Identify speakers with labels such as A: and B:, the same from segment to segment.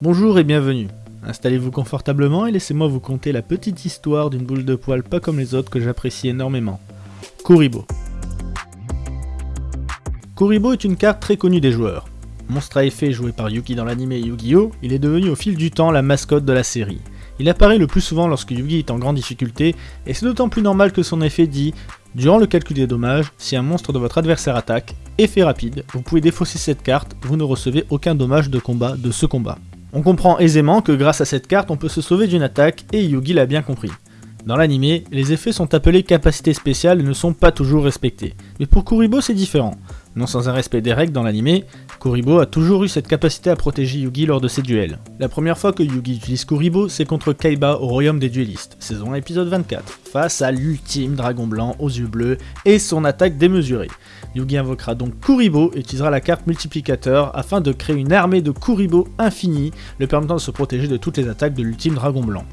A: Bonjour et bienvenue. Installez-vous confortablement et laissez-moi vous conter la petite histoire d'une boule de poil pas comme les autres que j'apprécie énormément. Kuribo. Kuribo est une carte très connue des joueurs. Monstre à effet joué par Yugi dans l'anime Yu-Gi-Oh, il est devenu au fil du temps la mascotte de la série. Il apparaît le plus souvent lorsque Yugi est en grande difficulté, et c'est d'autant plus normal que son effet dit Durant le calcul des dommages, si un monstre de votre adversaire attaque, effet rapide, vous pouvez défausser cette carte, vous ne recevez aucun dommage de combat de ce combat. On comprend aisément que grâce à cette carte on peut se sauver d'une attaque et Yugi l'a bien compris. Dans l'anime, les effets sont appelés capacités spéciales et ne sont pas toujours respectés. Mais pour Kuribo c'est différent. Non sans un respect des règles dans l'anime, Kuribo a toujours eu cette capacité à protéger Yugi lors de ses duels. La première fois que Yugi utilise Kuribo, c'est contre Kaiba au Royaume des Duellistes, saison 1 épisode 24, face à l'ultime dragon blanc aux yeux bleus et son attaque démesurée. Yugi invoquera donc Kuribo et utilisera la carte multiplicateur afin de créer une armée de Kuribo infinie, le permettant de se protéger de toutes les attaques de l'ultime dragon blanc.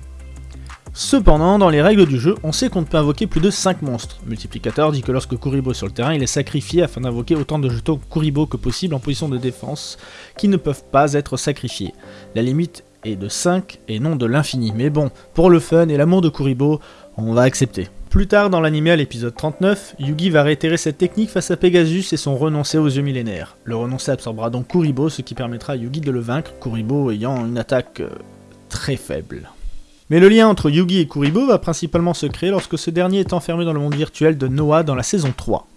A: Cependant, dans les règles du jeu, on sait qu'on ne peut invoquer plus de 5 monstres. Multiplicateur dit que lorsque Kuribo est sur le terrain, il est sacrifié afin d'invoquer autant de jetons Kuribo que possible en position de défense, qui ne peuvent pas être sacrifiés. La limite est de 5 et non de l'infini, mais bon, pour le fun et l'amour de Kuribo, on va accepter. Plus tard dans l'anime à l'épisode 39, Yugi va réitérer cette technique face à Pegasus et son renoncé aux yeux millénaires. Le renoncé absorbera donc Kuribo, ce qui permettra à Yugi de le vaincre, Kuribo ayant une attaque euh, très faible. Mais le lien entre Yugi et Kuribo va principalement se créer lorsque ce dernier est enfermé dans le monde virtuel de Noah dans la saison 3.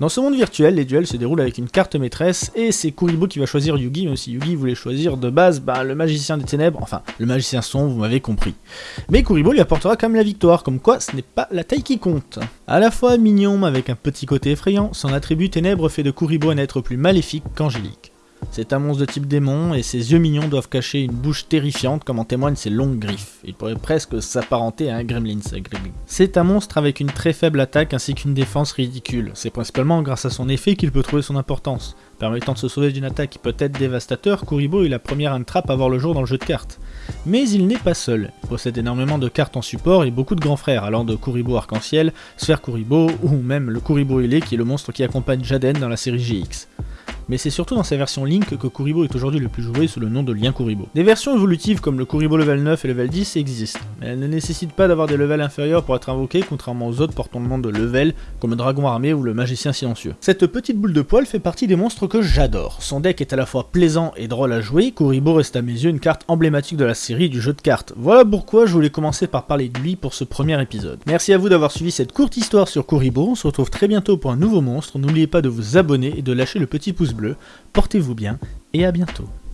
A: Dans ce monde virtuel, les duels se déroulent avec une carte maîtresse, et c'est Kuribo qui va choisir Yugi, même si Yugi voulait choisir de base bah, le magicien des ténèbres, enfin, le magicien son, vous m'avez compris. Mais Kuribo lui apportera quand même la victoire, comme quoi ce n'est pas la taille qui compte. À la fois mignon, mais avec un petit côté effrayant, son attribut ténèbres fait de Kuribo un être plus maléfique qu'angélique. C'est un monstre de type démon et ses yeux mignons doivent cacher une bouche terrifiante comme en témoignent ses longues griffes. Il pourrait presque s'apparenter à un gremlin. C'est un monstre avec une très faible attaque ainsi qu'une défense ridicule. C'est principalement grâce à son effet qu'il peut trouver son importance. Permettant de se sauver d'une attaque qui peut être dévastateur, Kuribo est la première trappe à voir le jour dans le jeu de cartes. Mais il n'est pas seul. Il possède énormément de cartes en support et beaucoup de grands frères, allant de Kuribo Arc-en-Ciel, Sphère Kuribo ou même le Kuribo Ailé qui est le monstre qui accompagne Jaden dans la série GX mais c'est surtout dans sa version Link que Kuribo est aujourd'hui le plus joué sous le nom de Lien Kuribo. Des versions évolutives comme le Kuribo level 9 et level 10 existent, mais elles ne nécessitent pas d'avoir des levels inférieurs pour être invoquées, contrairement aux autres portant le nom de level, comme le dragon armé ou le magicien silencieux. Cette petite boule de poil fait partie des monstres que j'adore. Son deck est à la fois plaisant et drôle à jouer, Kuribo reste à mes yeux une carte emblématique de la série du jeu de cartes. Voilà pourquoi je voulais commencer par parler de lui pour ce premier épisode. Merci à vous d'avoir suivi cette courte histoire sur Kuribo, on se retrouve très bientôt pour un nouveau monstre, n'oubliez pas de vous abonner et de lâcher le petit pouce Portez-vous bien et à bientôt.